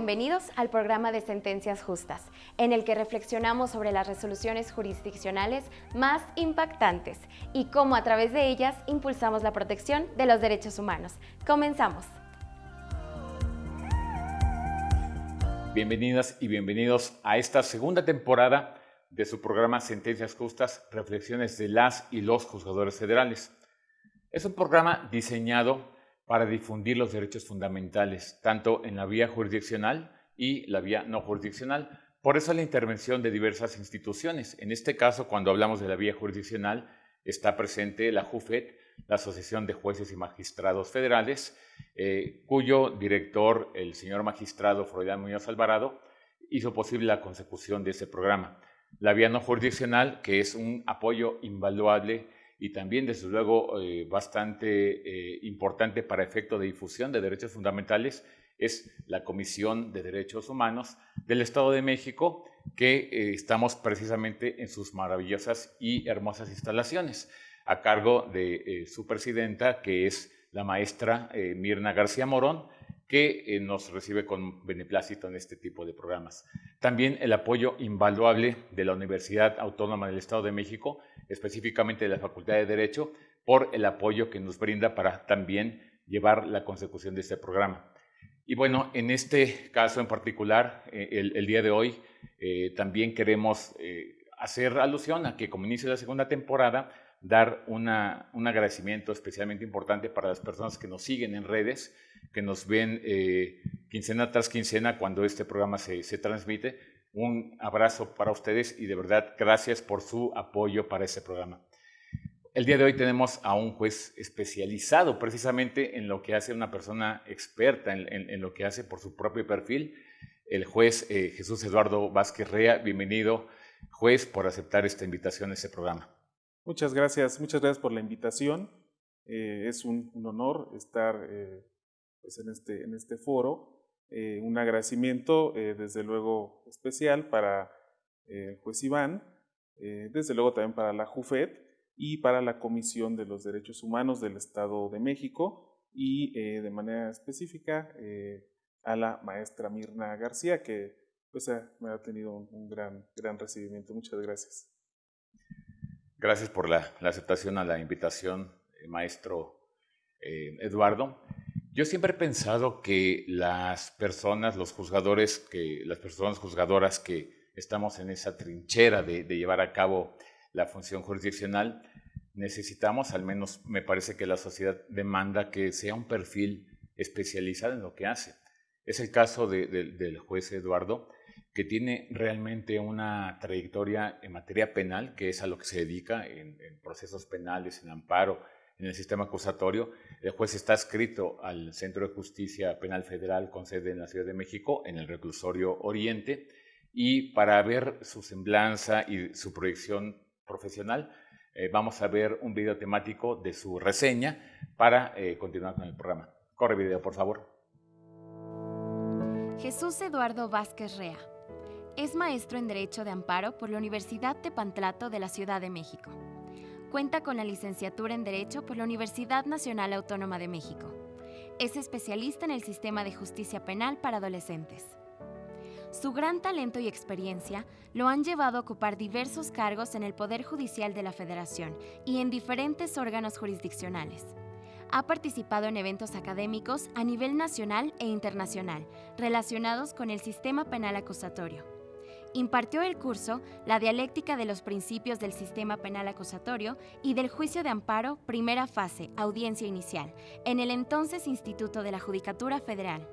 bienvenidos al programa de Sentencias Justas, en el que reflexionamos sobre las resoluciones jurisdiccionales más impactantes y cómo a través de ellas impulsamos la protección de los derechos humanos. Comenzamos. Bienvenidas y bienvenidos a esta segunda temporada de su programa Sentencias Justas, Reflexiones de las y los juzgadores federales. Es un programa diseñado para difundir los derechos fundamentales, tanto en la vía jurisdiccional y la vía no jurisdiccional. Por eso la intervención de diversas instituciones. En este caso, cuando hablamos de la vía jurisdiccional, está presente la JUFED, la Asociación de Jueces y Magistrados Federales, eh, cuyo director, el señor magistrado Freudiano Muñoz Alvarado, hizo posible la consecución de ese programa. La vía no jurisdiccional, que es un apoyo invaluable y también, desde luego, eh, bastante eh, importante para efecto de difusión de derechos fundamentales, es la Comisión de Derechos Humanos del Estado de México, que eh, estamos precisamente en sus maravillosas y hermosas instalaciones, a cargo de su presidenta, que es la maestra Mirna García Morón, que nos recibe con beneplácito en este tipo de programas. También el apoyo invaluable de la Universidad Autónoma del Estado de México, específicamente de la Facultad de Derecho, por el apoyo que nos brinda para también llevar la consecución de este programa. Y bueno, en este caso en particular, eh, el, día de hoy, eh, también queremos eh, hacer alusión a que como inicio de la segunda temporada, dar un agradecimiento especialmente importante para las personas que nos siguen en redes, que nos ven quincena tras quincena cuando este programa se, se transmite un abrazo para ustedes y de verdad gracias por su apoyo para este programa. El día de hoy tenemos a un juez especializado precisamente en lo que hace una persona experta en, lo que hace por su propio perfil, el juez eh, Jesús Eduardo Vázquez Rea. Bienvenido, juez, por aceptar esta invitación a este programa. Muchas gracias, muchas gracias por la invitación. Eh, es un, honor estar eh, pues en, este, en este foro eh, un agradecimiento, eh, desde luego, especial para el juez Iván, eh, desde luego también para la JUFED y para la Comisión de los Derechos Humanos del Estado de México y de manera específica a la maestra Mirna García, que pues, me ha tenido un, gran, gran recibimiento. Muchas gracias. Gracias por la, la aceptación a la invitación, maestro Eduardo. Yo siempre he pensado que las personas, los juzgadores, que las personas juzgadoras que estamos en esa trinchera de, llevar a cabo la función jurisdiccional, necesitamos, al menos me parece que la sociedad demanda que sea un perfil especializado en lo que hace. Es el caso del juez Eduardo, que tiene realmente una trayectoria en materia penal, que es a lo que se dedica en procesos penales, en amparo, en el sistema acusatorio. El juez está adscrito al Centro de Justicia Penal Federal con sede en la Ciudad de México, en el reclusorio Oriente, y para ver su semblanza y su proyección profesional, eh, vamos a ver un video temático de su reseña para eh, continuar con el programa. Corre video, por favor. Jesús Eduardo Vázquez Rea. Es maestro en Derecho de Amparo por la Universidad de Pantlato de la Ciudad de México. Cuenta con la licenciatura en Derecho por la Universidad Nacional Autónoma de México. Es especialista en el sistema de justicia penal para adolescentes. Su gran talento y experiencia lo han llevado a ocupar diversos cargos en el Poder Judicial de la Federación y en diferentes órganos jurisdiccionales. Ha participado en eventos académicos a nivel nacional e internacional relacionados con el sistema penal acusatorio Impartió el curso La dialéctica de los principios del sistema penal acusatorio y del juicio de amparo, primera fase, audiencia inicial, en el entonces Instituto de la Judicatura Federal.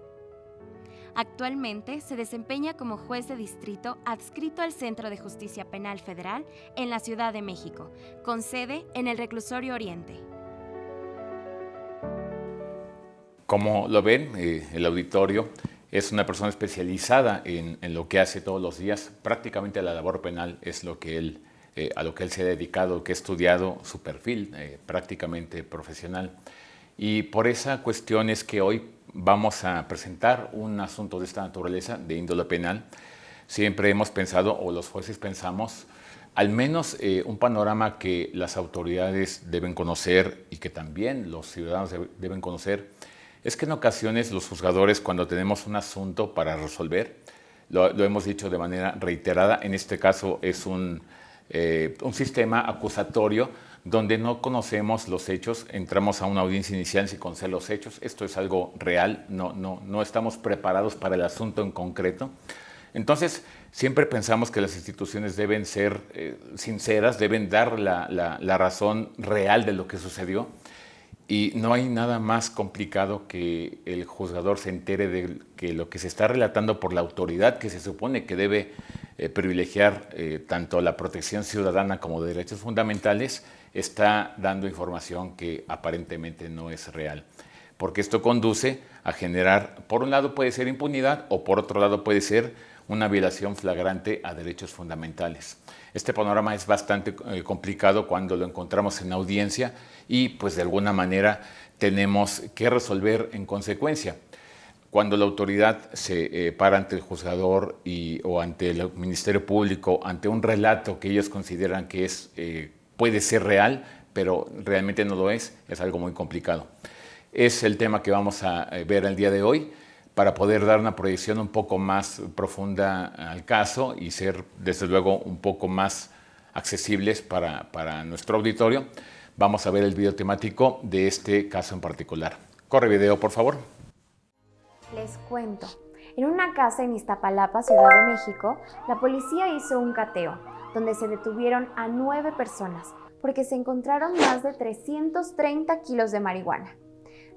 Actualmente se desempeña como juez de distrito adscrito al Centro de Justicia Penal Federal en la Ciudad de México, con sede en el Reclusorio Oriente. Como lo ven, eh, el auditorio, es una persona especializada en, lo que hace todos los días. Prácticamente la labor penal es lo que él, eh, a lo que él se ha dedicado, que ha estudiado su perfil eh, prácticamente profesional. Y por esa cuestión es que hoy vamos a presentar un asunto de esta naturaleza, de índole penal. Siempre hemos pensado, o los jueces pensamos, al menos eh, un panorama que las autoridades deben conocer y que también los ciudadanos deben conocer es que en ocasiones los juzgadores cuando tenemos un asunto para resolver, lo, hemos dicho de manera reiterada, en este caso es un, eh, un sistema acusatorio donde no conocemos los hechos, entramos a una audiencia inicial sin conocer los hechos, esto es algo real, no, no, no estamos preparados para el asunto en concreto. Entonces, siempre pensamos que las instituciones deben ser eh, sinceras, deben dar la, la, razón real de lo que sucedió y no hay nada más complicado que el juzgador se entere de que lo que se está relatando por la autoridad que se supone que debe eh, privilegiar eh, tanto la protección ciudadana como derechos fundamentales, está dando información que aparentemente no es real. Porque esto conduce a generar, por un lado puede ser impunidad o por otro lado puede ser una violación flagrante a derechos fundamentales. Este panorama es bastante eh, complicado cuando lo encontramos en audiencia y pues de alguna manera tenemos que resolver en consecuencia. Cuando la autoridad se eh, para ante el juzgador y, o ante el Ministerio Público, ante un relato que ellos consideran que es, eh, puede ser real, pero realmente no lo es, es algo muy complicado. Es el tema que vamos a ver el día de hoy para poder dar una proyección un poco más profunda al caso y ser, desde luego, un poco más accesibles para, para nuestro auditorio. Vamos a ver el video temático de este caso en particular. Corre video, por favor. Les cuento. En una casa en Iztapalapa, Ciudad de México, la policía hizo un cateo, donde se detuvieron a nueve personas porque se encontraron más de 330 kilos de marihuana.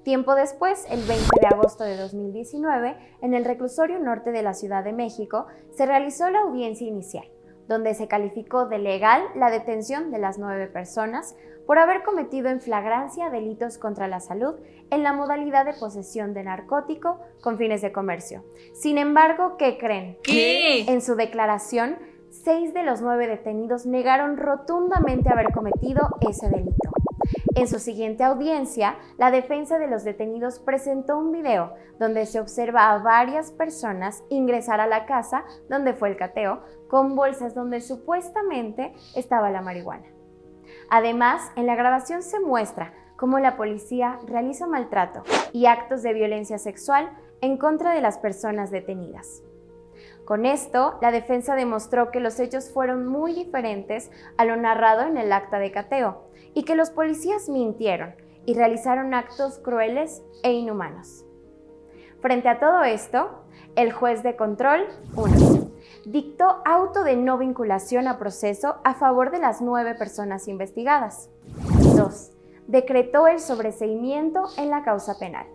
Tiempo después, el 20 de agosto de 2019, en el reclusorio norte de la Ciudad de México, se realizó la audiencia inicial, donde se calificó de legal la detención de las nueve personas por haber cometido en flagrancia delitos contra la salud en la modalidad de posesión de narcótico con fines de comercio. Sin embargo, ¿qué creen? ¿Qué? En su declaración, seis de los nueve detenidos negaron rotundamente haber cometido ese delito. En su siguiente audiencia, la defensa de los detenidos presentó un video donde se observa a varias personas ingresar a la casa donde fue el cateo con bolsas donde supuestamente estaba la marihuana. Además, en la grabación se muestra cómo la policía realiza maltrato y actos de violencia sexual en contra de las personas detenidas. Con esto, la defensa demostró que los hechos fueron muy diferentes a lo narrado en el acta de cateo y que los policías mintieron y realizaron actos crueles e inhumanos. Frente a todo esto, el juez de control 1 dictó auto de no vinculación a proceso a favor de las nueve personas investigadas. 2. Decretó el sobreseimiento en la causa penal.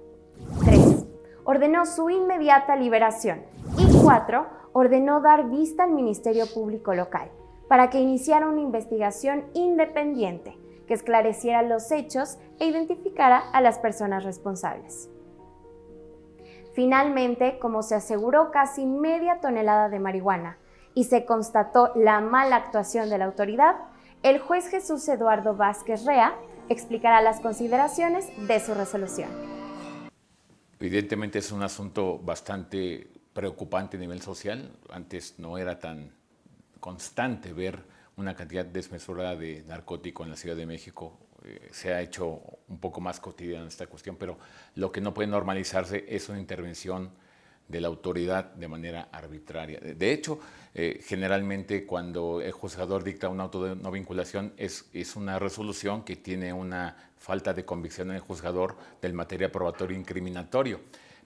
3. Ordenó su inmediata liberación. Y 4. Ordenó dar vista al Ministerio Público Local para que iniciara una investigación independiente que esclareciera los hechos e identificara a las personas responsables. Finalmente, como se aseguró casi media tonelada de marihuana y se constató la mala actuación de la autoridad, el juez Jesús Eduardo Vázquez Rea explicará las consideraciones de su resolución. Evidentemente es un asunto bastante preocupante a nivel social. Antes no era tan constante ver una cantidad desmesurada de narcótico en la Ciudad de México. Eh, se ha hecho un poco más cotidiana esta cuestión, pero lo que no puede normalizarse es una intervención de la autoridad de manera arbitraria. De hecho, eh, generalmente cuando el juzgador dicta un auto de no vinculación es, es una resolución que tiene una falta de convicción en el juzgador del materia probatorio incriminatorio.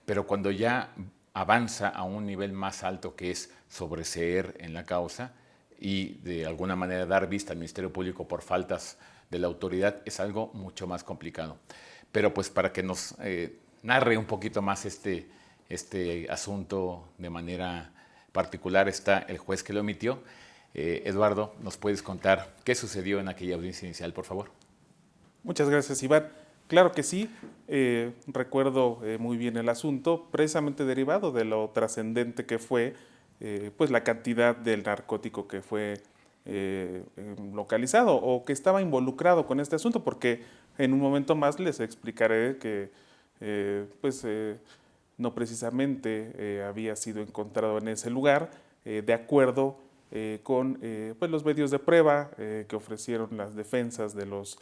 Pero cuando ya avanza a un nivel más alto que es sobreseer en la causa, y de alguna manera dar vista al Ministerio Público por faltas de la autoridad es algo mucho más complicado. Pero pues para que nos eh, narre un poquito más este, este asunto de manera particular está el juez que lo emitió. Eh, Eduardo, ¿nos puedes contar qué sucedió en aquella audiencia inicial, por favor? Muchas gracias, Iván. Claro que sí, eh, recuerdo muy bien el asunto, precisamente derivado de lo trascendente que fue eh, pues la cantidad del narcótico que fue eh, em, localizado o que estaba involucrado con este asunto, porque en un momento más les explicaré que eh, pues no precisamente había sido encontrado en ese lugar, de acuerdo con pues los medios de prueba que ofrecieron las defensas de los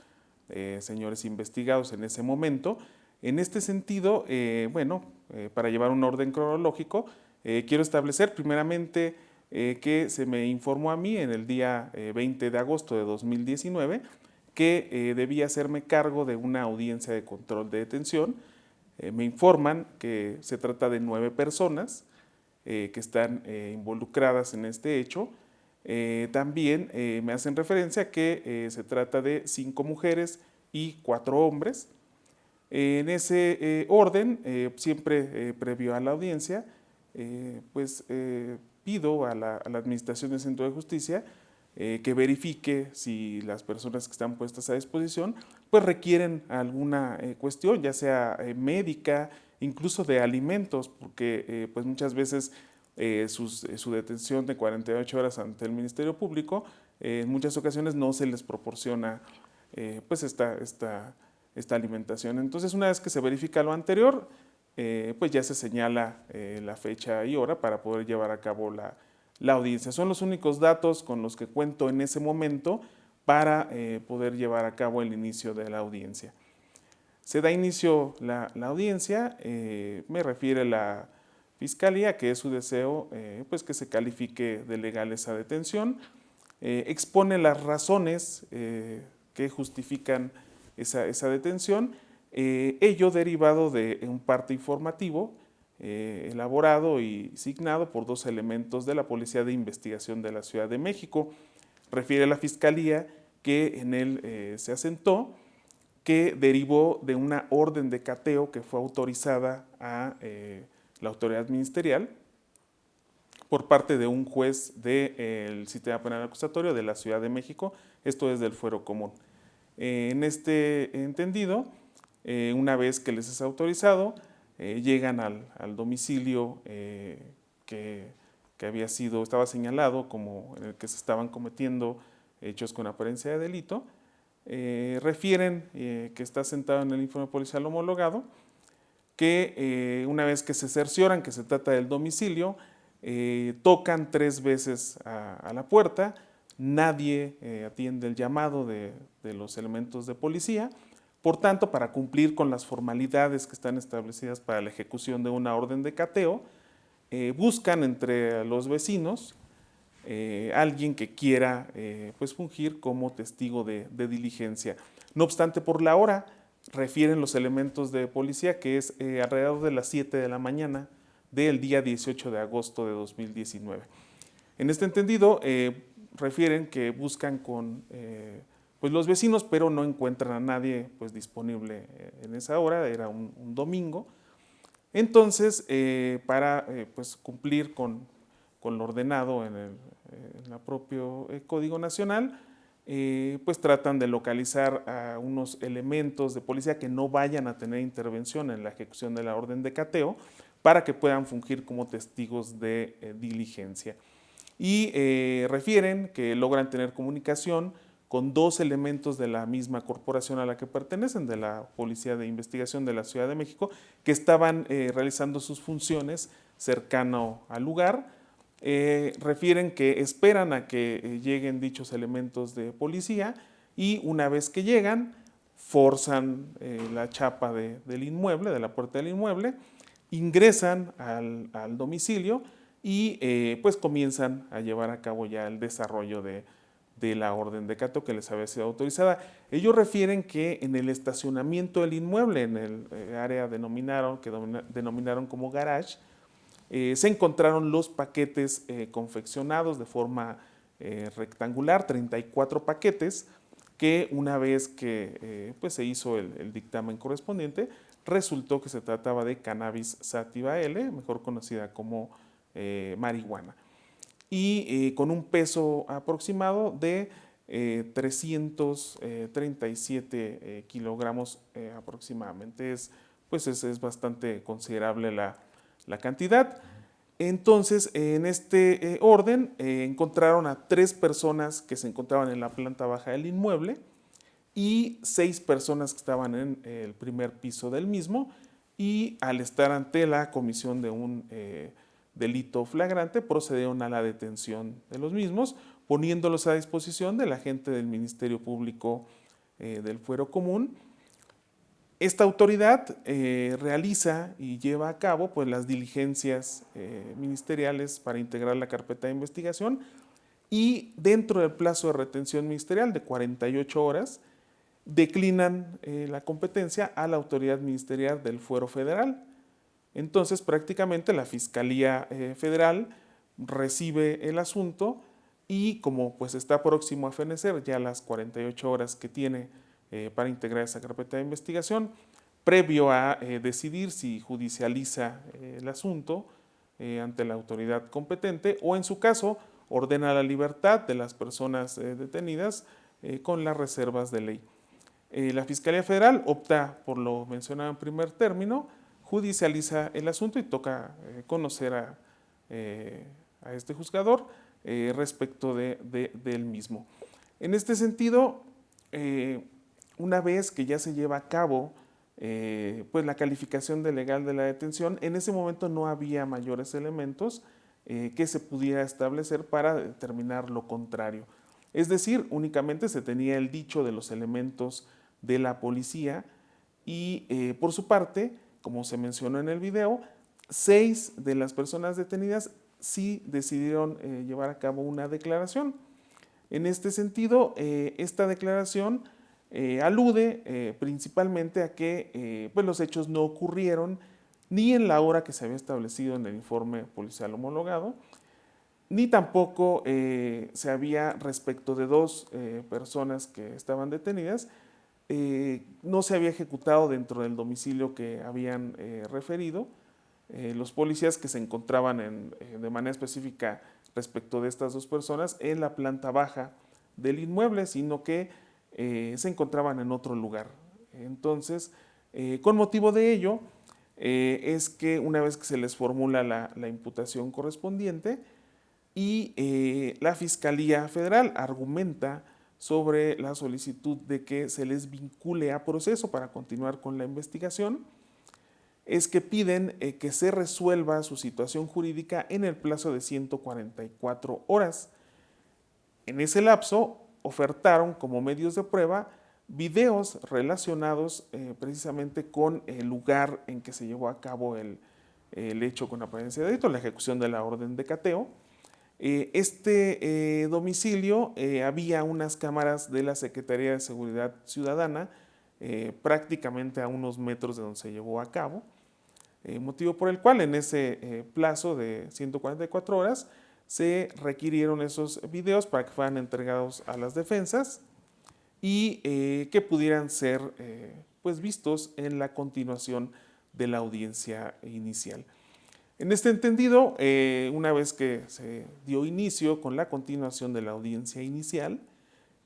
señores investigados en ese momento, En este sentido, bueno, para llevar un orden cronológico, quiero establecer primeramente que se me informó a mí en el día 20 de agosto de 2019 que debía hacerme cargo de una audiencia de control de detención. me informan que se trata de nueve personas, eh, que están eh, involucradas en este hecho. Eh, también me hacen referencia que se trata de cinco mujeres y cuatro hombres. en ese orden, siempre previo a la audiencia, pues pido a la, Administración del Centro de Justicia que verifique si las personas que están puestas a disposición pues requieren alguna cuestión, ya sea médica, incluso de alimentos, porque eh, pues muchas veces eh, eh, su detención de 48 horas ante el Ministerio Público, en muchas ocasiones no se les proporciona pues esta, esta, esta, alimentación. Entonces una vez que se verifica lo anterior, pues ya se señala la fecha y hora para poder llevar a cabo la, la, audiencia. Son los únicos datos con los que cuento en ese momento para poder llevar a cabo el inicio de la audiencia. Se da inicio la, audiencia, eh, me refiere la Fiscalía, que es su deseo eh, pues que se califique de legal esa detención, eh, expone las razones que justifican esa, detención, ello derivado de un parte informativo elaborado y signado por dos elementos de la Policía de Investigación de la Ciudad de México. Refiere la Fiscalía que en él se asentó que derivó de una orden de cateo que fue autorizada a eh, la autoridad ministerial por parte de un juez del Sistema Penal Acusatorio de la Ciudad de México, esto es del fuero común. Eh, en este entendido, eh, una vez que les es autorizado, llegan al, domicilio que, que, había sido, estaba señalado como en el que se estaban cometiendo hechos con apariencia de delito, eh, refieren eh, que está sentado en el informe policial homologado, que eh, una vez que se cercioran que se trata del domicilio, tocan tres veces a, la puerta, nadie atiende el llamado de, de, los elementos de policía, por tanto, para cumplir con las formalidades que están establecidas para la ejecución de una orden de cateo, buscan entre los vecinos eh, alguien que quiera eh, pues fungir como testigo de, diligencia. No obstante, por la hora refieren los elementos de policía que es eh, alrededor de las 7 de la mañana del día 18 de agosto de 2019. En este entendido, refieren que buscan con pues los vecinos, pero no encuentran a nadie pues, disponible en esa hora, era un, domingo. Entonces, para pues, cumplir con, con lo ordenado en el, propio eh, Código Nacional, eh, pues tratan de localizar a unos elementos de policía que no vayan a tener intervención en la ejecución de la orden de cateo para que puedan fungir como testigos de eh, diligencia. Y refieren que logran tener comunicación con dos elementos de la misma corporación a la que pertenecen, de la Policía de Investigación de la Ciudad de México, que estaban realizando sus funciones cercano al lugar, eh, refieren que esperan a que eh, lleguen dichos elementos de policía y una vez que llegan, forzan eh, la chapa del inmueble, de la puerta del inmueble, ingresan al, domicilio y pues comienzan a llevar a cabo ya el desarrollo de, la orden de cato que les había sido autorizada. Ellos refieren que en el estacionamiento del inmueble, en el área denominaron, que denominaron como garage, eh, se encontraron los paquetes eh, confeccionados de forma eh, rectangular, 34 paquetes, que una vez que pues se hizo el, dictamen correspondiente, resultó que se trataba de cannabis sativa L, mejor conocida como marihuana, y con un peso aproximado de 337 kilogramos aproximadamente. Es, pues es bastante considerable la, la cantidad. Entonces, en este eh, orden, eh, encontraron a tres personas que se encontraban en la planta baja del inmueble y seis personas que estaban en el primer piso del mismo y al estar ante la comisión de un eh, delito flagrante procedieron a la detención de los mismos, poniéndolos a disposición de la gente del Ministerio Público del Fuero Común esta autoridad realiza y lleva a cabo pues, las diligencias ministeriales para integrar la carpeta de investigación y dentro del plazo de retención ministerial de 48 horas, declinan la competencia a la autoridad ministerial del fuero federal. Entonces, prácticamente la Fiscalía eh, Federal recibe el asunto y como pues está próximo a fenecer ya las 48 horas que tiene eh, para integrar esa carpeta de investigación, previo a eh, decidir si judicializa el asunto ante la autoridad competente o en su caso ordena la libertad de las personas detenidas con las reservas de ley. la Fiscalía Federal opta por lo mencionado en primer término, judicializa el asunto y toca eh, conocer a, eh, a, este juzgador eh, respecto de, del mismo. En este sentido, una vez que ya se lleva a cabo pues la calificación de legal de la detención, en ese momento no había mayores elementos que se pudiera establecer para determinar lo contrario. Es decir, únicamente se tenía el dicho de los elementos de la policía y por su parte como se mencionó en el video, seis de las personas detenidas sí decidieron eh, llevar a cabo una declaración. En este sentido, eh, esta declaración eh, alude principalmente a que pues los hechos no ocurrieron ni en la hora que se había establecido en el informe policial homologado, ni tampoco se había respecto de dos personas que estaban detenidas, eh, no se había ejecutado dentro del domicilio que habían eh, referido. Eh, los policías que se encontraban de manera específica respecto de estas dos personas en la planta baja del inmueble, sino que se encontraban en otro lugar. Entonces, con motivo de ello, es que una vez que se les formula la, la imputación correspondiente y la Fiscalía Federal argumenta sobre la solicitud de que se les vincule a proceso para continuar con la investigación, es que piden eh, que se resuelva su situación jurídica en el plazo de 144 horas. En ese lapso ofertaron como medios de prueba videos relacionados eh, precisamente con el lugar en que se llevó a cabo el, el hecho con apariencia de delito, la ejecución de la orden de cateo, eh, este eh, domicilio eh, había unas cámaras de la Secretaría de Seguridad Ciudadana prácticamente a unos metros de donde se llevó a cabo, motivo por el cual en ese plazo de 144 horas se requirieron esos videos para que fueran entregados a las defensas y que pudieran ser pues vistos en la continuación de la audiencia inicial. En este entendido, eh, una vez que se dio inicio con la continuación de la audiencia inicial,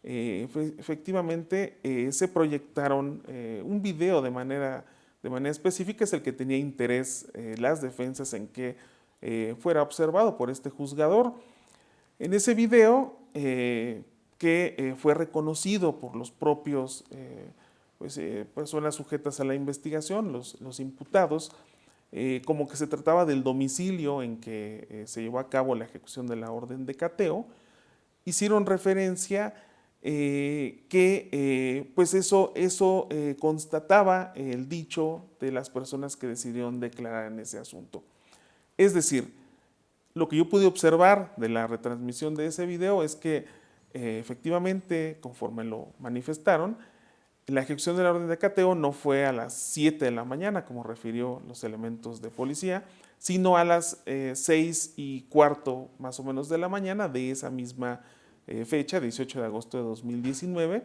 eh, efectivamente eh, se proyectaron un video de manera, de manera específica, es el que tenía interés las defensas en que fuera observado por este juzgador. En ese video, que fue reconocido por los propios pues, personas sujetas a la investigación, los, los imputados, eh, como que se trataba del domicilio en que eh, se llevó a cabo la ejecución de la orden de cateo, hicieron referencia eh, que pues eso, eso constataba el dicho de las personas que decidieron declarar en ese asunto. Es decir, lo que yo pude observar de la retransmisión de ese video es que efectivamente, conforme lo manifestaron, la ejecución de la orden de cateo no fue a las 7 de la mañana, como refirió los elementos de policía, sino a las 6 eh, y cuarto más o menos de la mañana de esa misma eh, fecha, 18 de agosto de 2019.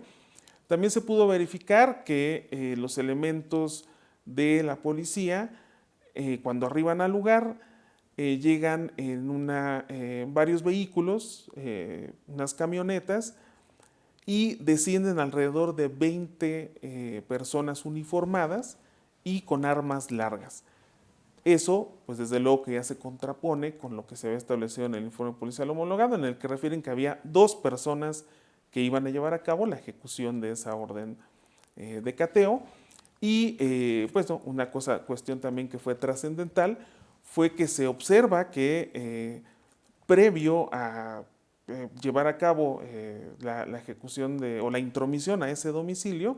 También se pudo verificar que eh, los elementos de la policía, cuando arriban al lugar, llegan en una, varios vehículos, unas camionetas, y descienden alrededor de 20 eh, personas uniformadas y con armas largas. Eso, pues desde luego que ya se contrapone con lo que se había establecido en el informe policial homologado, en el que refieren que había dos personas que iban a llevar a cabo la ejecución de esa orden eh, de cateo. Y eh, pues una cosa, cuestión también que fue trascendental fue que se observa que previo a eh, llevar a cabo eh, la, ejecución de, o la intromisión a ese domicilio,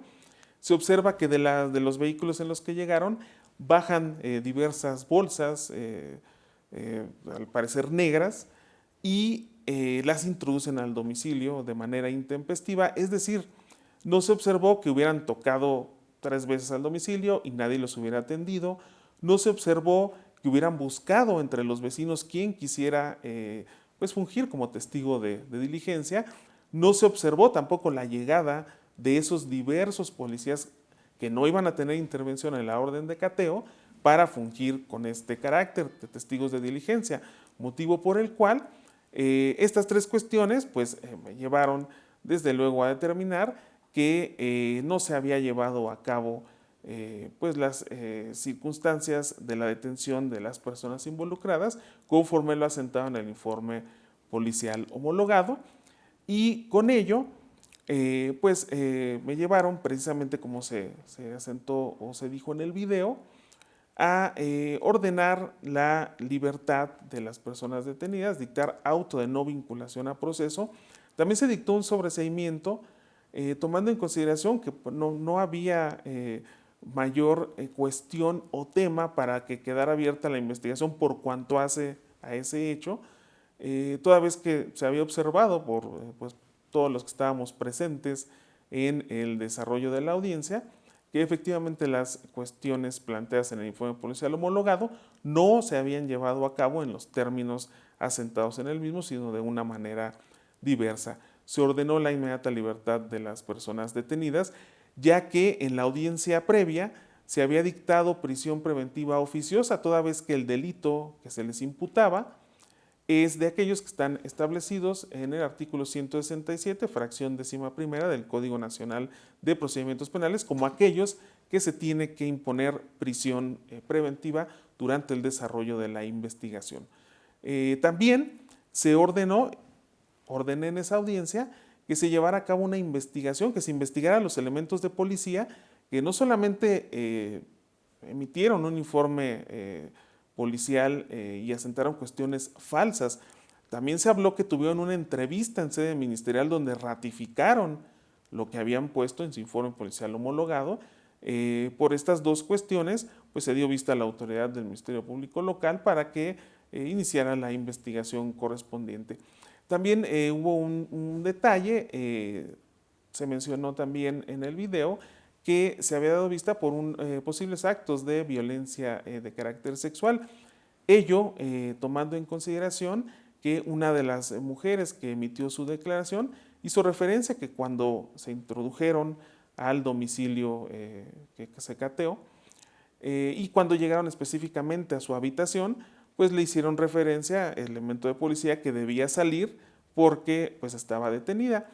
se observa que de, de los vehículos en los que llegaron bajan eh, diversas bolsas, al parecer negras, y las introducen al domicilio de manera intempestiva, es decir, no se observó que hubieran tocado tres veces al domicilio y nadie los hubiera atendido, no se observó que hubieran buscado entre los vecinos quien quisiera pues, fungir como testigo de, diligencia, no se observó tampoco la llegada de esos diversos policías que no iban a tener intervención en la orden de cateo para fungir con este carácter de testigos de diligencia, motivo por el cual eh, estas tres cuestiones pues, eh, me llevaron desde luego a determinar que eh, no se había llevado a cabo pues las circunstancias de la detención de las personas involucradas conforme lo asentado en el informe policial homologado y con ello eh, pues eh, me llevaron precisamente como se, asentó o se dijo en el video, a eh, ordenar la libertad de las personas detenidas, dictar auto de no vinculación a proceso. También se dictó un sobreseimiento tomando en consideración que no, no había mayor cuestión o tema para que quedara abierta la investigación por cuanto hace a ese hecho, toda vez que se había observado por pues, todos los que estábamos presentes en el desarrollo de la audiencia, que efectivamente las cuestiones planteadas en el informe policial homologado no se habían llevado a cabo en los términos asentados en el mismo, sino de una manera diversa. Se ordenó la inmediata libertad de las personas detenidas, ya que en la audiencia previa se había dictado prisión preventiva oficiosa, toda vez que el delito que se les imputaba es de aquellos que están establecidos en el artículo 167, fracción décima primera del Código Nacional de Procedimientos Penales, como aquellos que se tiene que imponer prisión eh, preventiva durante el desarrollo de la investigación. Eh, también se ordenó, ordené en esa audiencia, que se llevara a cabo una investigación, que se investigara los elementos de policía que no solamente eh, emitieron un informe policial eh, y asentaron cuestiones falsas. También se habló que tuvieron una entrevista en sede ministerial donde ratificaron lo que habían puesto en su informe policial homologado. Eh, por estas dos cuestiones, pues se dio vista a la autoridad del Ministerio Público Local para que eh, iniciara la investigación correspondiente. También hubo un, detalle, se mencionó también en el video, que se había dado vista por un, eh, posibles actos de violencia eh, de carácter sexual. Ello eh, tomando en consideración que una de las mujeres que emitió su declaración hizo referencia que cuando se introdujeron al domicilio que, se cateó y cuando llegaron específicamente a su habitación, pues le hicieron referencia al elemento de policía que debía salir porque pues estaba detenida.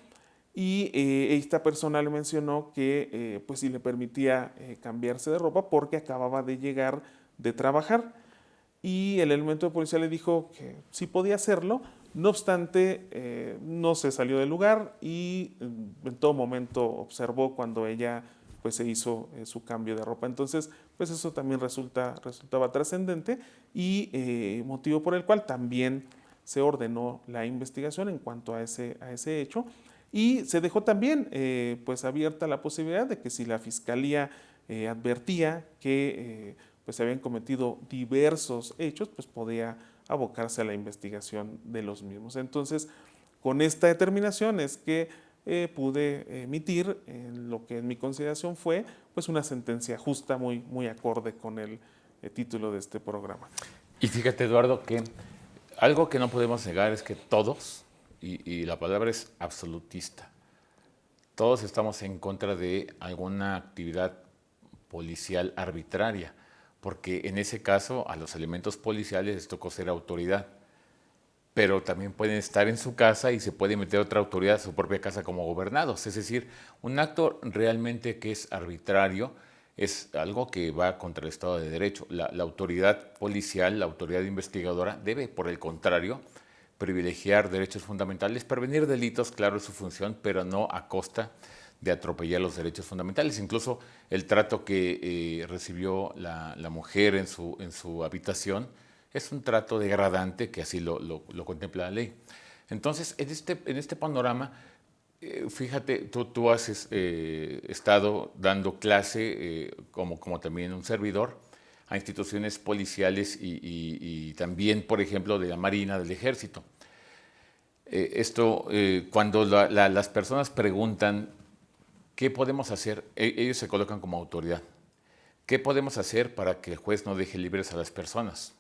Y eh, esta persona le mencionó que eh, pues si le permitía eh, cambiarse de ropa porque acababa de llegar de trabajar. Y el elemento de policía le dijo que sí podía hacerlo, no obstante no se salió del lugar y en todo momento observó cuando ella pues se hizo su cambio de ropa. Entonces pues eso también resulta, resultaba trascendente y motivo por el cual también se ordenó la investigación en cuanto a ese, a ese hecho y se dejó también eh, pues abierta la posibilidad de que si la Fiscalía eh, advertía que eh, pues se habían cometido diversos hechos, pues podía abocarse a la investigación de los mismos. Entonces, con esta determinación es que pude emitir lo que en mi consideración fue pues una sentencia justa, muy, muy acorde con el título de este programa. Y fíjate, Eduardo, que algo que no podemos negar es que todos y, la palabra es absolutista. Todos estamos en contra de alguna actividad policial arbitraria, porque en ese caso a los elementos policiales les tocó ser autoridad, pero también pueden estar en su casa y se puede meter otra autoridad a su propia casa como gobernados. Es decir, un acto realmente que es arbitrario es algo que va contra el Estado de Derecho. La, la autoridad policial, la autoridad investigadora debe, por el contrario, privilegiar derechos fundamentales, prevenir delitos, claro, es su función, pero no a costa de atropellar los derechos fundamentales. Incluso el trato que eh, recibió la, mujer en su, en su habitación es un trato degradante que así lo, contempla la ley. Entonces, en este, en este panorama, Eh, fíjate, tú, tú has eh, estado dando clase, como, como también un servidor, a instituciones policiales y, también, por ejemplo, de la Marina, del Ejército. esto, cuando las personas preguntan qué podemos hacer, e, ellos se colocan como autoridad. ¿Qué podemos hacer para que el juez no deje libres a las personas?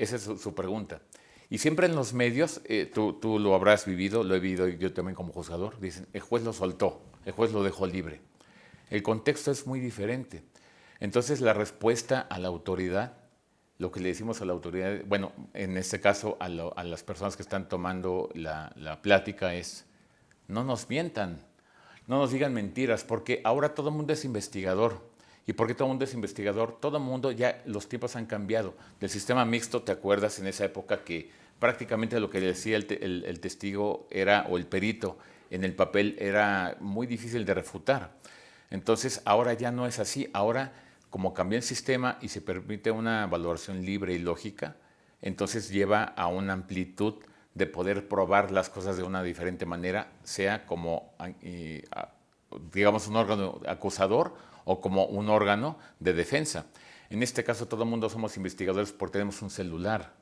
Esa es su, pregunta. Y siempre en los medios, eh, tú, tú, lo habrás vivido, lo he vivido yo también como juzgador, dicen, el juez lo soltó, el juez lo dejó libre. El contexto es muy diferente. Entonces la respuesta a la autoridad, lo que le decimos a la autoridad, bueno, en este caso a, las personas que están tomando la, la plática es, no nos mientan, no nos digan mentiras, porque ahora todo el mundo es investigador. ¿Y por qué todo el mundo es investigador? Todo el mundo, ya los tiempos han cambiado. Del sistema mixto, ¿te acuerdas en esa época que prácticamente lo que decía el, testigo era, o el perito en el papel era muy difícil de refutar? Entonces, ahora ya no es así. Ahora, como cambió el sistema y se permite una valoración libre y lógica, entonces lleva a una amplitud de poder probar las cosas de una diferente manera, sea como, digamos, un órgano acusador o como un órgano de defensa. En este caso todo el mundo somos investigadores porque tenemos un celular.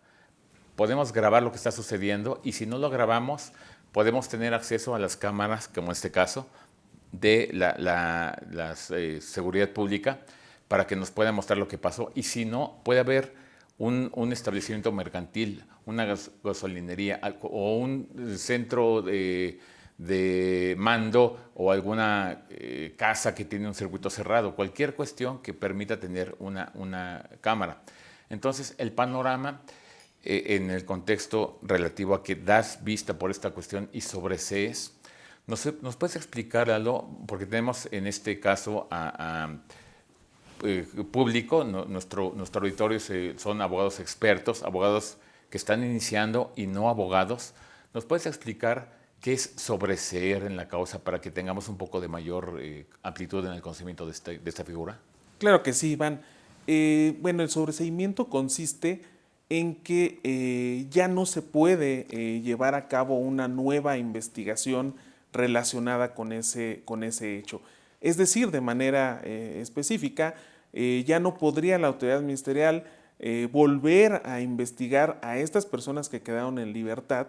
Podemos grabar lo que está sucediendo y si no lo grabamos podemos tener acceso a las cámaras, como en este caso, de la, eh, seguridad pública para que nos pueda mostrar lo que pasó y si no, puede haber un, un establecimiento mercantil, una gasolinería o un centro de de mando o alguna eh, casa que tiene un circuito cerrado, cualquier cuestión que permita tener una, una cámara. Entonces, el panorama eh, en el contexto relativo a que das vista por esta cuestión y sobresees, ¿nos, nos puedes explicar algo? Porque tenemos en este caso a, eh, público, nuestro, nuestro auditorio son abogados expertos, abogados que están iniciando y no abogados. ¿Nos puedes explicar ¿Qué es sobreseer en la causa para que tengamos un poco de mayor eh, amplitud en el conocimiento de, este, esta figura? Claro que sí, Iván. Eh, bueno, el sobreseimiento consiste en que eh, ya no se puede llevar a cabo una nueva investigación relacionada con ese, con ese hecho. Es decir, de manera específica, ya no podría la autoridad ministerial volver a investigar a estas personas que quedaron en libertad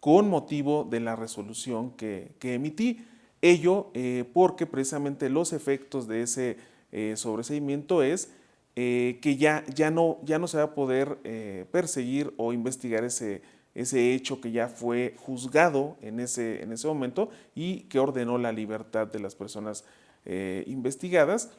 con motivo de la resolución que, emití. Ello eh, porque precisamente los efectos de ese eh, sobreseimiento es eh, que ya, ya, no, ya no se va a poder perseguir o investigar ese, ese hecho que ya fue juzgado en ese, en ese momento y que ordenó la libertad de las personas investigadas.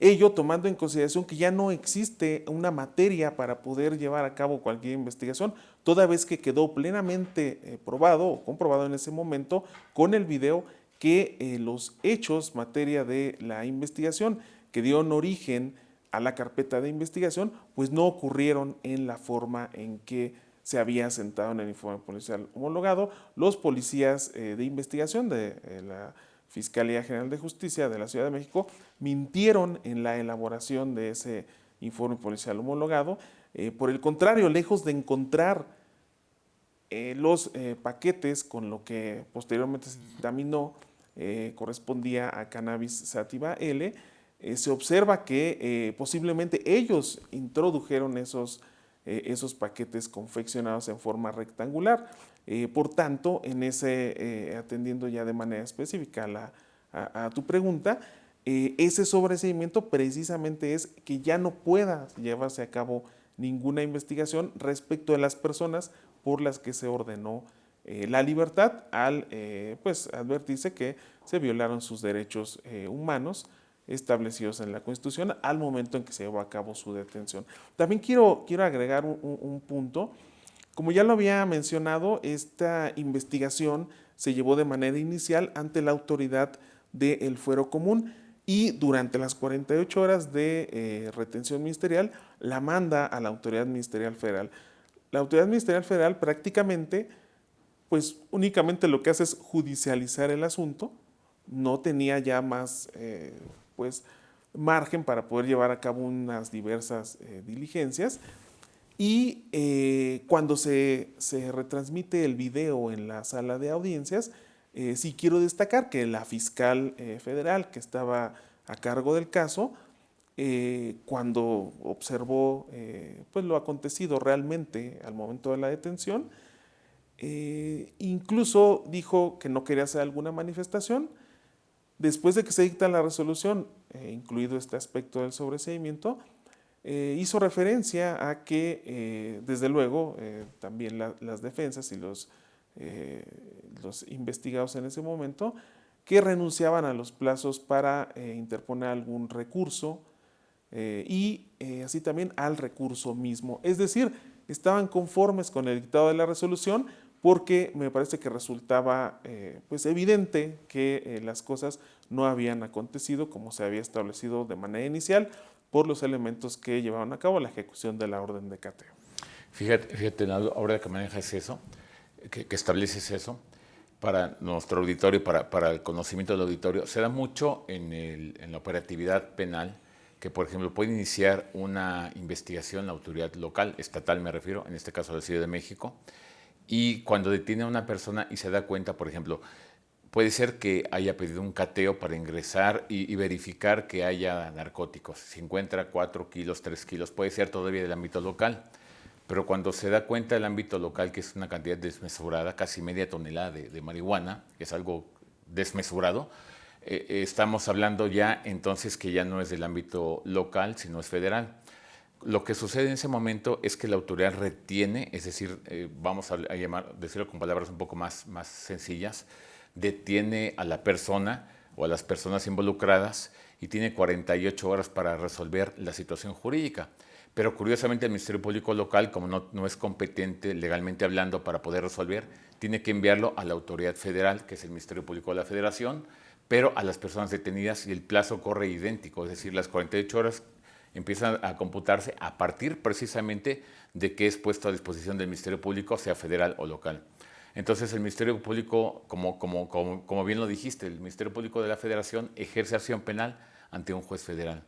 Ello tomando en consideración que ya no existe una materia para poder llevar a cabo cualquier investigación, toda vez que quedó plenamente eh, probado o comprobado en ese momento con el video que eh, los hechos materia de la investigación que dieron origen a la carpeta de investigación, pues no ocurrieron en la forma en que se había sentado en el informe policial homologado. Los policías eh, de investigación de la Fiscalía General de Justicia de la Ciudad de México mintieron en la elaboración de ese informe policial homologado. Eh, por el contrario, lejos de encontrar eh, los eh, paquetes con lo que posteriormente se dictaminó correspondía a cannabis sativa L, se observa que posiblemente ellos introdujeron esos, esos paquetes confeccionados en forma rectangular. Por tanto, en ese, atendiendo ya de manera específica a, tu pregunta, ese sobreseimiento precisamente es que ya no pueda llevarse a cabo ninguna investigación respecto de las personas por las que se ordenó la libertad al pues, advertirse que se violaron sus derechos humanos establecidos en la Constitución al momento en que se llevó a cabo su detención. También quiero, quiero agregar un punto como ya lo había mencionado, esta investigación se llevó de manera inicial ante la autoridad del fuero común y durante las 48 horas de eh, retención ministerial la manda a la autoridad ministerial federal. La autoridad ministerial federal prácticamente, pues únicamente lo que hace es judicializar el asunto, no tenía ya más eh, pues, margen para poder llevar a cabo unas diversas eh, diligencias, y cuando se, retransmite el video en la sala de audiencias, Eh, sí quiero destacar que la fiscal eh, federal que estaba a cargo del caso, eh, cuando observó pues lo acontecido realmente al momento de la detención, incluso dijo que no quería hacer alguna manifestación. Después de que se dicta la resolución, incluido este aspecto del sobreseimiento, hizo referencia a que, desde luego, también las defensas y los los investigados en ese momento, que renunciaban a los plazos para eh, interponer algún recurso eh, y así también al recurso mismo. Es decir, estaban conformes con el dictado de la resolución porque me parece que resultaba pues evidente que las cosas no habían acontecido como se había establecido de manera inicial por los elementos que llevaban a cabo la ejecución de la orden de cateo. Fíjate, fíjate ahora que manejas eso, que, estableces eso para nuestro auditorio, para, para, el conocimiento del auditorio, se da mucho en, la operatividad penal que, por ejemplo, puede iniciar una investigación la autoridad local, estatal me refiero, en este caso la Ciudad de México, y cuando detiene a una persona y se da cuenta, por ejemplo, puede ser que haya pedido un cateo para ingresar y, y verificar que haya narcóticos, si encuentra 4 kilos, 3 kilos, puede ser todavía del ámbito local pero cuando se da cuenta del ámbito local, que es una cantidad desmesurada, casi media tonelada de, marihuana, que es algo desmesurado, eh, eh, estamos hablando ya entonces que ya no es del ámbito local, sino es federal. Lo que sucede en ese momento es que la autoridad retiene, es decir, eh, vamos a, llamar, decirlo con palabras un poco más, más sencillas, detiene a la persona o a las personas involucradas y tiene 48 horas para resolver la situación jurídica. Pero curiosamente el Ministerio Público Local, como no, es competente legalmente hablando para poder resolver, tiene que enviarlo a la autoridad federal, que es el Ministerio Público de la Federación, pero a las personas detenidas y el plazo corre idéntico, es decir, las 48 horas empiezan a computarse a partir precisamente de que es puesto a disposición del Ministerio Público, sea federal o local. Entonces el Ministerio Público, como, como, bien lo dijiste, el Ministerio Público de la Federación ejerce acción penal ante un juez federal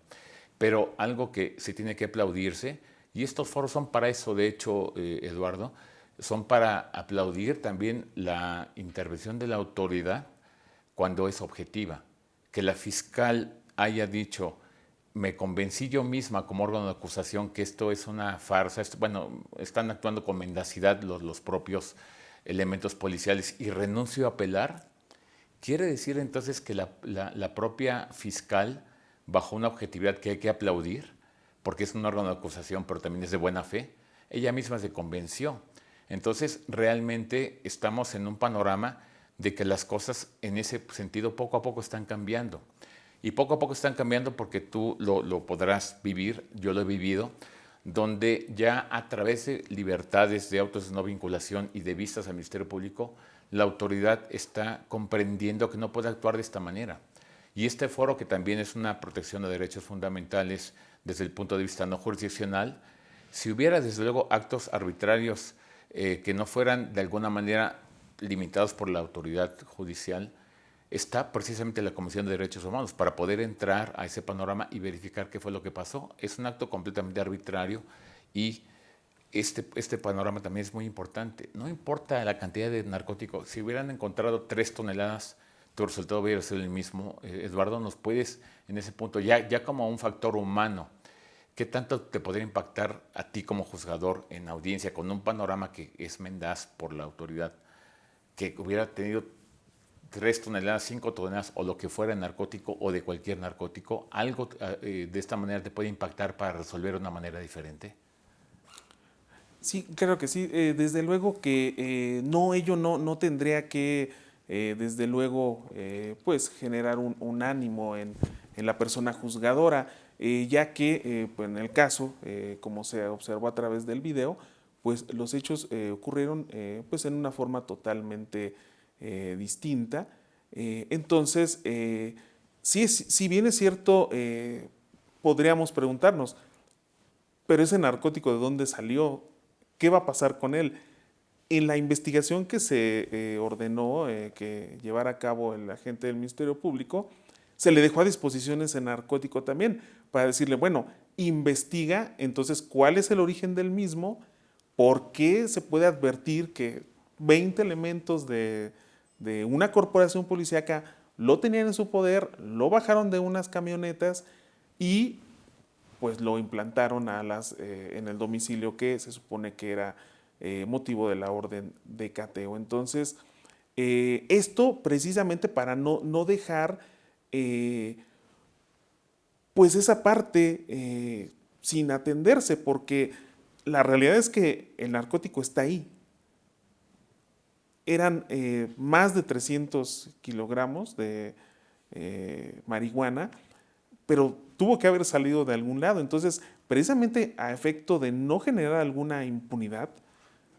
pero algo que se tiene que aplaudirse, y estos foros son para eso, de hecho, eh, Eduardo, son para aplaudir también la intervención de la autoridad cuando es objetiva. Que la fiscal haya dicho, me convencí yo misma como órgano de acusación que esto es una farsa, bueno, están actuando con mendacidad los, los propios elementos policiales y renuncio a apelar, quiere decir entonces que la, la propia fiscal bajo una objetividad que hay que aplaudir, porque es un órgano de acusación, pero también es de buena fe, ella misma se convenció. Entonces, realmente estamos en un panorama de que las cosas en ese sentido poco a poco están cambiando. Y poco a poco están cambiando porque tú lo, podrás vivir, yo lo he vivido, donde ya a través de libertades de autos de no vinculación y de vistas al Ministerio Público, la autoridad está comprendiendo que no puede actuar de esta manera. Y este foro, que también es una protección de derechos fundamentales desde el punto de vista no jurisdiccional, si hubiera desde luego actos arbitrarios eh, que no fueran de alguna manera limitados por la autoridad judicial, está precisamente la Comisión de Derechos Humanos para poder entrar a ese panorama y verificar qué fue lo que pasó. Es un acto completamente arbitrario y este, este panorama también es muy importante. No importa la cantidad de narcóticos, si hubieran encontrado tres toneladas tu resultado va a ser el mismo. Eh, Eduardo, ¿nos puedes en ese punto, ya, ya como un factor humano, qué tanto te podría impactar a ti como juzgador en audiencia con un panorama que es mendaz por la autoridad, que hubiera tenido tres toneladas, cinco toneladas o lo que fuera narcótico o de cualquier narcótico, algo eh, de esta manera te puede impactar para resolver de una manera diferente? Sí, creo que sí. Eh, desde luego que no, ello no, no tendría que eh, desde luego, eh, pues generar un, ánimo en, la persona juzgadora, eh, ya que pues en el caso, como se observó a través del video, pues los hechos ocurrieron pues en una forma totalmente distinta. entonces, si, si bien es cierto, podríamos preguntarnos, pero ese narcótico de dónde salió, ¿qué va a pasar con él? En la investigación que se eh, ordenó eh, que llevara a cabo el agente del Ministerio Público, se le dejó a disposición ese narcótico también para decirle, bueno, investiga entonces cuál es el origen del mismo, por qué se puede advertir que 20 elementos de, una corporación policíaca, lo tenían en su poder, lo bajaron de unas camionetas y pues lo implantaron a las, eh, en el domicilio que se supone que era eh, motivo de la orden de cateo. Entonces, eh, esto precisamente para no, no dejar pues esa parte sin atenderse, porque la realidad es que el narcótico está ahí. Eran más de 300 kilogramos de marihuana, pero tuvo que haber salido de algún lado. Entonces, precisamente a efecto de no generar alguna impunidad,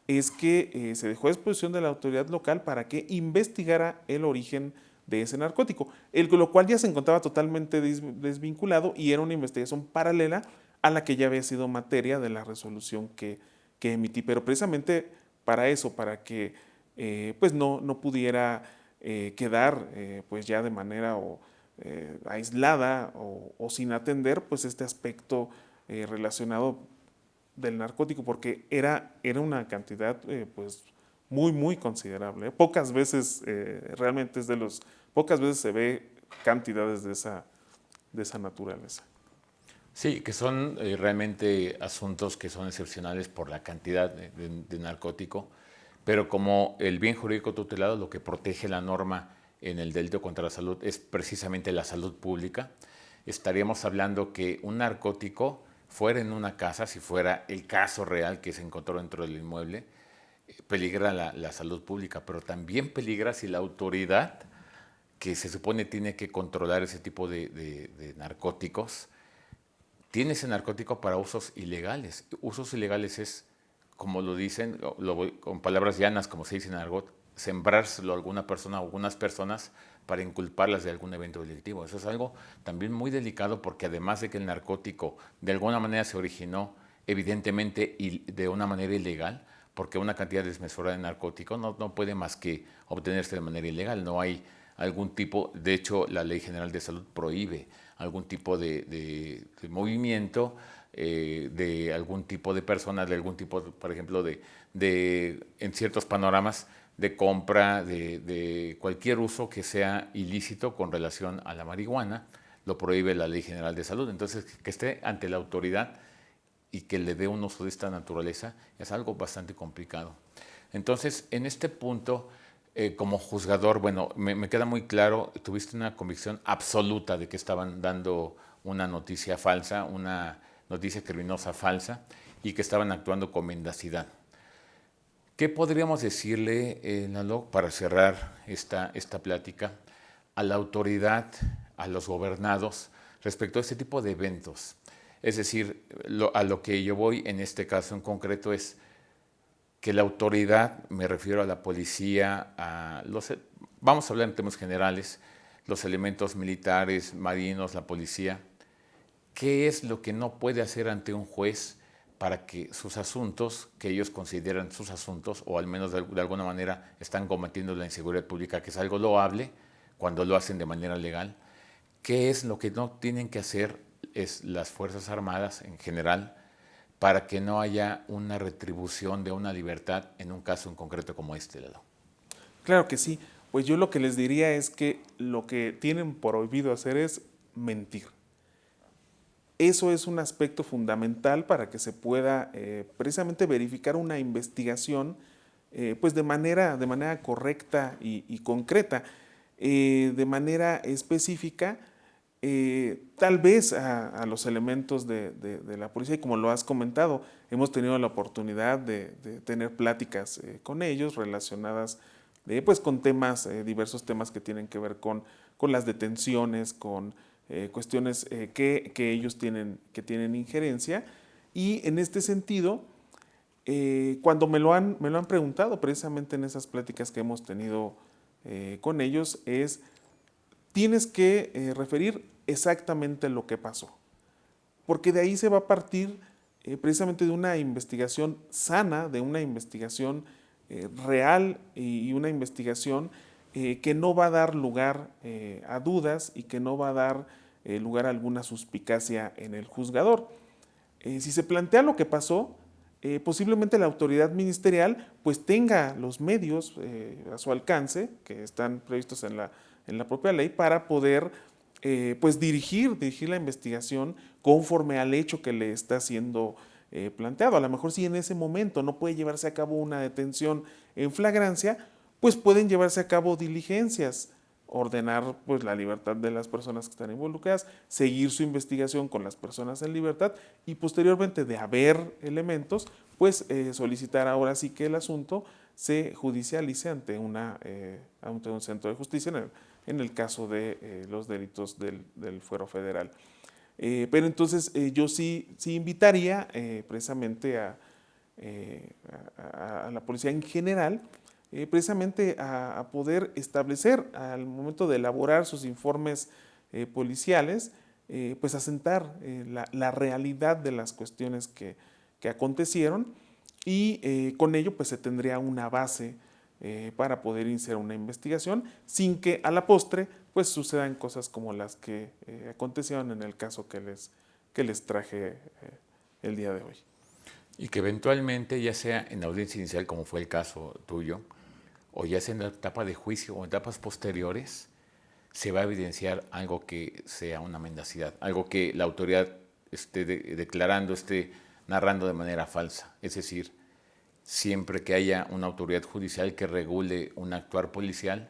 es que eh, se dejó a disposición de la autoridad local para que investigara el origen de ese narcótico, el, lo cual ya se encontraba totalmente desvinculado y era una investigación paralela a la que ya había sido materia de la resolución que, emití. Pero precisamente para eso, para que eh, pues no, no pudiera eh, quedar pues ya de manera o, aislada o, sin atender pues este aspecto relacionado del narcótico porque era, era una cantidad eh, pues muy muy considerable. Pocas veces realmente es de los, pocas veces se ve cantidades de esa, de esa naturaleza. Sí, que son realmente asuntos que son excepcionales por la cantidad de narcótico, pero como el bien jurídico tutelado lo que protege la norma en el delito contra la salud es precisamente la salud pública. Estaríamos hablando que un narcótico fuera en una casa, si fuera el caso real que se encontró dentro del inmueble, eh, peligra la, salud pública, pero también peligra si la autoridad que se supone tiene que controlar ese tipo de, narcóticos, tiene ese narcótico para usos ilegales. Usos ilegales es, como lo dicen, con palabras llanas, como se dice en argot, sembrárselo a alguna persona o algunas personas para inculparlas de algún evento delictivo. Eso es algo también muy delicado porque además de que el narcótico de alguna manera se originó evidentemente y de una manera ilegal, porque una cantidad desmesurada de narcótico no, no puede más que obtenerse de manera ilegal. No hay algún tipo, de hecho la Ley General de Salud prohíbe algún tipo de, movimiento eh, de algún tipo de personas, de algún tipo, por ejemplo, de, de en ciertos panoramas de compra, de, cualquier uso que sea ilícito con relación a la marihuana, lo prohíbe la Ley General de Salud. Entonces, que esté ante la autoridad y que le dé un uso de esta naturaleza es algo bastante complicado. Entonces, en este punto, eh, como juzgador, bueno, me, me, queda muy claro, tuviste una convicción absoluta de que estaban dando una noticia falsa, una noticia criminosa falsa y que estaban actuando con mendacidad. ¿Qué podríamos decirle, eh, para cerrar esta, esta plática, a la autoridad, a los gobernados respecto a este tipo de eventos? Es decir, a lo que yo voy en este caso en concreto es que la autoridad, me refiero a la policía, a los, vamos a hablar en términos generales, los elementos militares, marinos, la policía, ¿qué es lo que no puede hacer ante un juez para que sus asuntos, que ellos consideran sus asuntos, o al menos de, alguna manera están combatiendo la inseguridad pública, que es algo loable cuando lo hacen de manera legal, ¿qué es lo que no tienen que hacer es las Fuerzas Armadas en general para que no haya una retribución de una libertad en un caso en concreto como este, Lalo? Claro que sí. Pues yo lo que les diría es que lo que tienen prohibido hacer es mentir. Eso es un aspecto fundamental para que se pueda eh, precisamente verificar una investigación eh, pues de manera, de manera correcta y, concreta, eh, de manera específica, tal vez a, los elementos de, la policía, y como lo has comentado, hemos tenido la oportunidad de, tener pláticas con ellos relacionadas pues, con temas, diversos temas que tienen que ver con, con las detenciones, con eh, cuestiones eh, que, ellos tienen, que tienen injerencia. Y en este sentido, eh, cuando me lo, han, me lo han preguntado precisamente en esas pláticas que hemos tenido con ellos, es, tienes que referir exactamente lo que pasó. Porque de ahí se va a partir precisamente de una investigación sana, de una investigación real y una investigación que no va a dar lugar a dudas y que no va a dar eh, lugar a alguna suspicacia en el juzgador. Eh, si se plantea lo que pasó, eh, posiblemente la autoridad ministerial pues tenga los medios eh, a su alcance, que están previstos en la, en la propia ley, para poder eh, pues dirigir, dirigir la investigación conforme al hecho que le está siendo planteado. A lo mejor si en ese momento no puede llevarse a cabo una detención en flagrancia, pues pueden llevarse a cabo diligencias ordenar pues, la libertad de las personas que están involucradas, seguir su investigación con las personas en libertad y posteriormente de haber elementos, pues eh, solicitar ahora sí que el asunto se judicialice ante, una, eh, ante un centro de justicia en el, caso de eh, los delitos del, del fuero federal. pero entonces yo sí, sí invitaría precisamente a, a la policía en general eh, precisamente a, poder establecer al momento de elaborar sus informes eh, policiales, eh, pues asentar la, la, realidad de las cuestiones que, que acontecieron y con ello pues se tendría una base para poder iniciar una investigación sin que a la postre pues sucedan cosas como las que acontecieron en el caso que les, que les traje el día de hoy. Y que eventualmente, ya sea en audiencia inicial, como fue el caso tuyo, o ya sea en la etapa de juicio o en etapas posteriores, se va a evidenciar algo que sea una mendacidad, algo que la autoridad esté declarando, esté narrando de manera falsa. Es decir, siempre que haya una autoridad judicial que regule un actuar policial,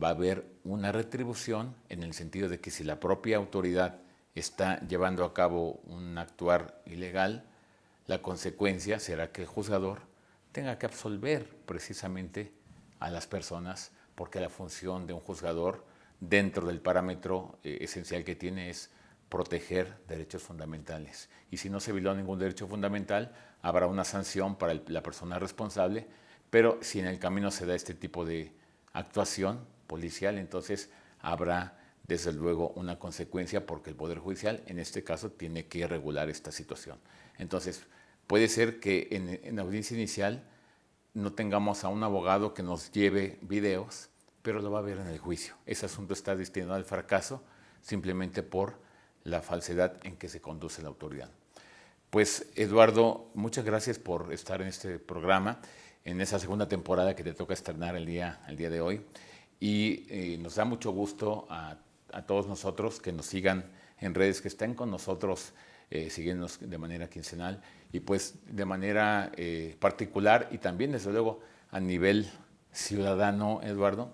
va a haber una retribución en el sentido de que si la propia autoridad está llevando a cabo un actuar ilegal, la consecuencia será que el juzgador tenga que absolver precisamente a las personas porque la función de un juzgador dentro del parámetro eh, esencial que tiene es proteger derechos fundamentales. Y si no se violó ningún derecho fundamental, habrá una sanción para la persona responsable, pero si en el camino se da este tipo de actuación policial, entonces habrá desde luego una consecuencia porque el Poder Judicial en este caso tiene que regular esta situación. Entonces, puede ser que en, en audiencia inicial no tengamos a un abogado que nos lleve videos, pero lo va a ver en el juicio. Ese asunto está destinado al fracaso simplemente por la falsedad en que se conduce la autoridad. Pues Eduardo, muchas gracias por estar en este programa, en esa segunda temporada que te toca estrenar el día, el día de hoy. Y eh, nos da mucho gusto a, todos nosotros que nos sigan en redes, que estén con nosotros eh, siguiéndonos de manera quincenal y pues de manera eh, particular y también desde luego a nivel ciudadano, Eduardo,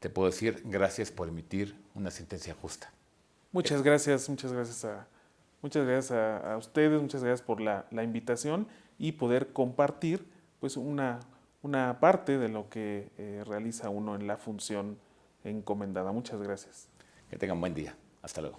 te puedo decir gracias por emitir una sentencia justa. Muchas gracias, muchas gracias a, muchas gracias a, ustedes, muchas gracias por la, la, invitación y poder compartir pues una, una parte de lo que eh, realiza uno en la función encomendada. Muchas gracias. Que tengan buen día. Hasta luego.